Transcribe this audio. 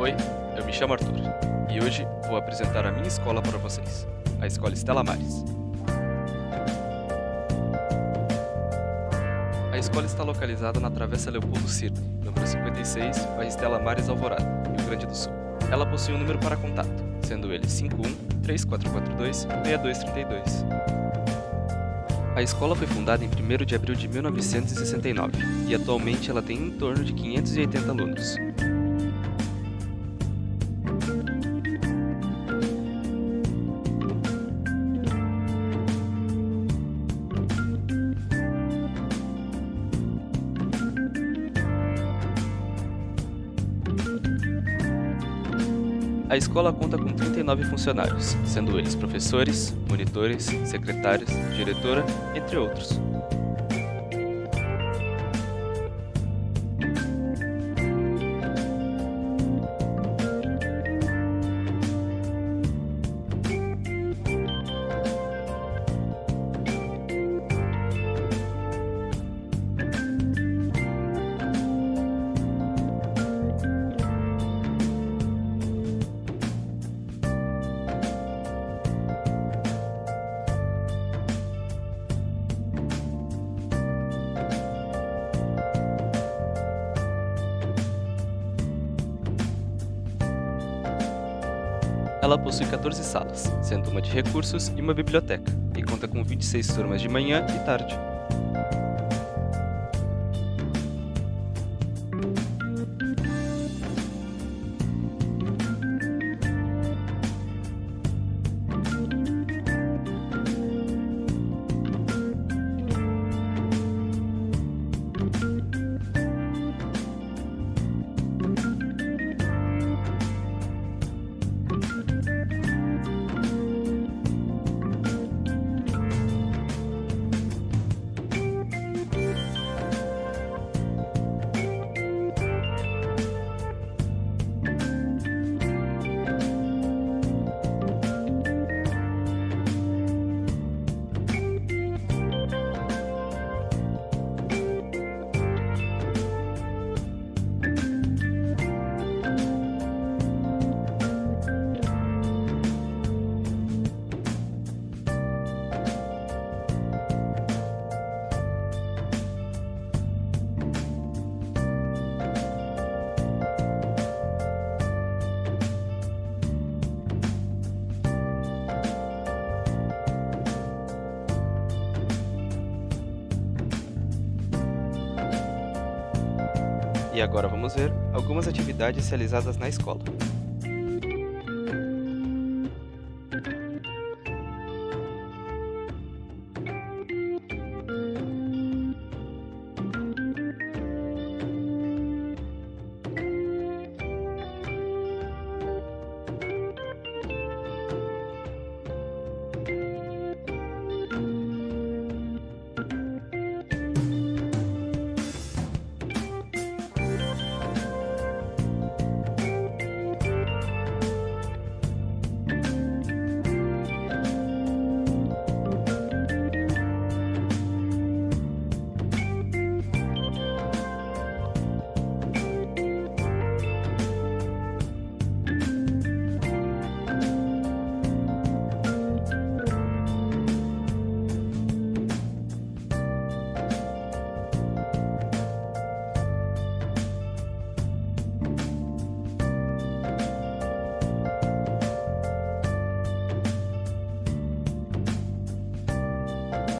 Oi, eu me chamo Arthur e hoje vou apresentar a minha escola para vocês, a Escola Estela Mares. A escola está localizada na Travessa Leopoldo Cirne, número 56, bairro Estela Mares Alvorada, Rio Grande do Sul. Ela possui um número para contato, sendo ele 51 3442 6232. A escola foi fundada em 1 de abril de 1969 e atualmente ela tem em torno de 580 alunos. A escola conta com 39 funcionários, sendo eles professores, monitores, secretários, diretora, entre outros. Ela possui 14 salas, sendo uma de recursos e uma biblioteca, e conta com 26 turmas de manhã e tarde. E agora vamos ver algumas atividades realizadas na escola.